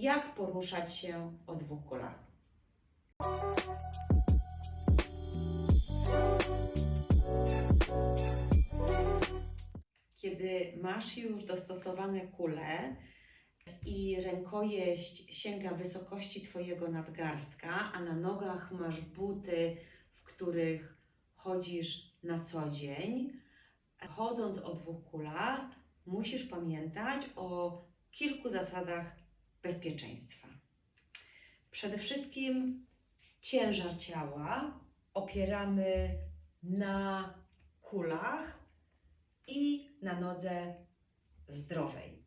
jak poruszać się o dwóch kulach. Kiedy masz już dostosowane kule i rękojeść sięga wysokości Twojego nadgarstka, a na nogach masz buty, w których chodzisz na co dzień, chodząc o dwóch kulach, musisz pamiętać o kilku zasadach bezpieczeństwa. Przede wszystkim ciężar ciała opieramy na kulach i na nodze zdrowej.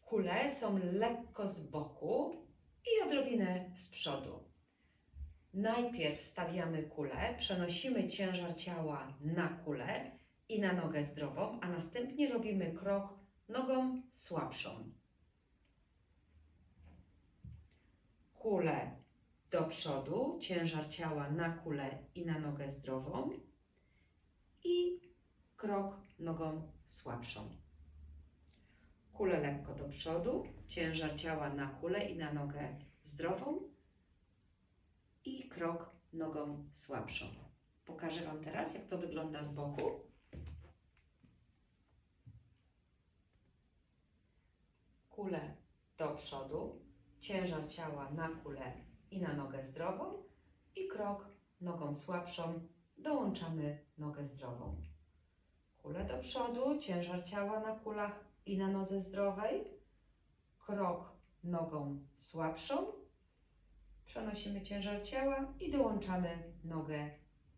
Kule są lekko z boku i odrobinę z przodu. Najpierw stawiamy kulę, przenosimy ciężar ciała na kulę i na nogę zdrową, a następnie robimy krok nogą słabszą. Kulę do przodu, ciężar ciała na kulę i na nogę zdrową i krok nogą słabszą. Kulę lekko do przodu, ciężar ciała na kulę i na nogę zdrową i krok nogą słabszą. Pokażę Wam teraz, jak to wygląda z boku. Kulę do przodu, ciężar ciała na kulę i na nogę zdrową i krok nogą słabszą. Dołączamy nogę zdrową. Kulę do przodu, ciężar ciała na kulach i na nodze zdrowej, krok nogą słabszą, przenosimy ciężar ciała i dołączamy nogę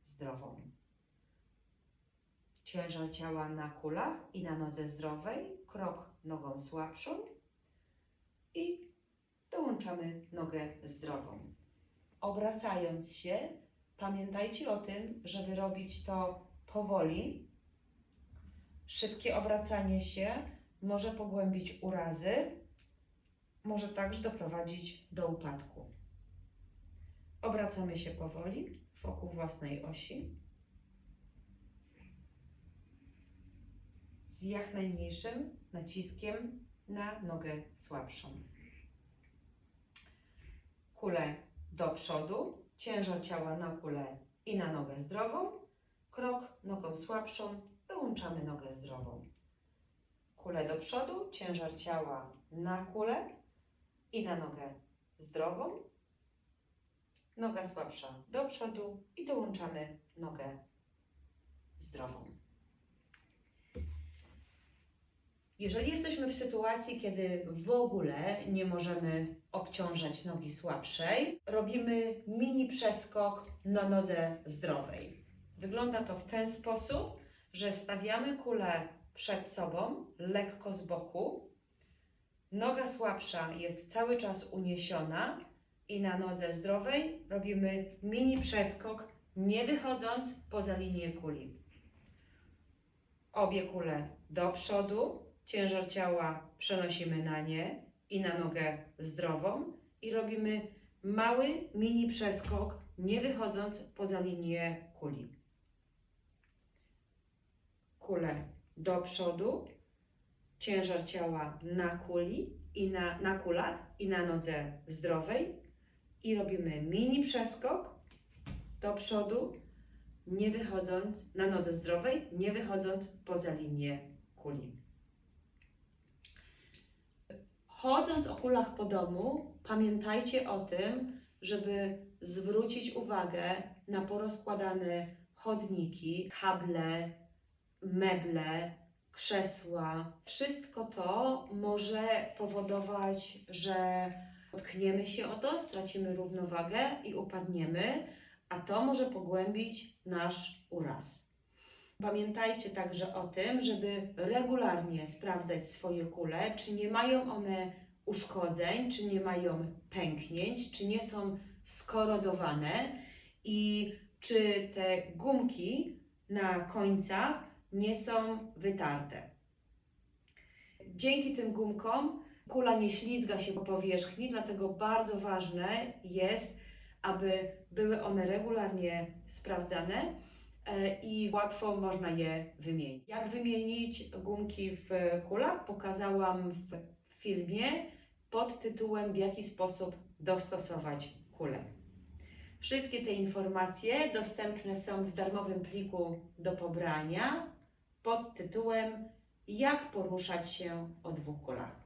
zdrową. Ciężar ciała na kulach i na nodze zdrowej, krok nogą słabszą dołączamy nogę zdrową. Obracając się, pamiętajcie o tym, żeby robić to powoli. Szybkie obracanie się może pogłębić urazy, może także doprowadzić do upadku. Obracamy się powoli wokół własnej osi. Z jak najmniejszym naciskiem na nogę słabszą. Kulę do przodu, ciężar ciała na kulę i na nogę zdrową. Krok nogą słabszą, dołączamy nogę zdrową. Kulę do przodu, ciężar ciała na kulę i na nogę zdrową. Noga słabsza do przodu i dołączamy nogę zdrową. Jeżeli jesteśmy w sytuacji, kiedy w ogóle nie możemy obciążać nogi słabszej, robimy mini przeskok na nodze zdrowej. Wygląda to w ten sposób, że stawiamy kulę przed sobą, lekko z boku. Noga słabsza jest cały czas uniesiona i na nodze zdrowej robimy mini przeskok, nie wychodząc poza linię kuli. Obie kule do przodu, ciężar ciała przenosimy na nie i na nogę zdrową i robimy mały mini przeskok, nie wychodząc poza linię kuli. Kule do przodu, ciężar ciała na kuli i na, na kulach i na nodze zdrowej i robimy mini przeskok do przodu, nie wychodząc na nodze zdrowej, nie wychodząc poza linię kuli. Chodząc o kulach po domu, pamiętajcie o tym, żeby zwrócić uwagę na porozkładane chodniki, kable, meble, krzesła. Wszystko to może powodować, że potkniemy się o to, stracimy równowagę i upadniemy, a to może pogłębić nasz uraz. Pamiętajcie także o tym, żeby regularnie sprawdzać swoje kule, czy nie mają one uszkodzeń, czy nie mają pęknięć, czy nie są skorodowane i czy te gumki na końcach nie są wytarte. Dzięki tym gumkom kula nie ślizga się po powierzchni, dlatego bardzo ważne jest, aby były one regularnie sprawdzane i łatwo można je wymienić. Jak wymienić gumki w kulach pokazałam w filmie pod tytułem W jaki sposób dostosować kulę. Wszystkie te informacje dostępne są w darmowym pliku do pobrania pod tytułem Jak poruszać się o dwóch kulach.